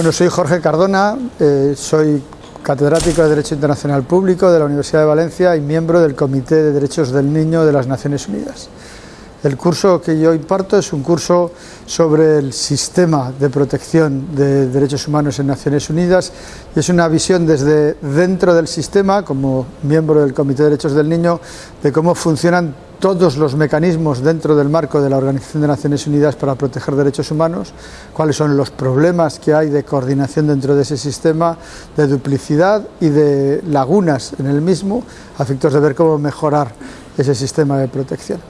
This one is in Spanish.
Bueno, soy Jorge Cardona, eh, soy catedrático de Derecho Internacional Público de la Universidad de Valencia y miembro del Comité de Derechos del Niño de las Naciones Unidas. El curso que yo imparto es un curso sobre el sistema de protección de derechos humanos en Naciones Unidas y es una visión desde dentro del sistema, como miembro del Comité de Derechos del Niño, de cómo funcionan todos los mecanismos dentro del marco de la Organización de Naciones Unidas para proteger derechos humanos, cuáles son los problemas que hay de coordinación dentro de ese sistema, de duplicidad y de lagunas en el mismo, a efectos de ver cómo mejorar ese sistema de protección.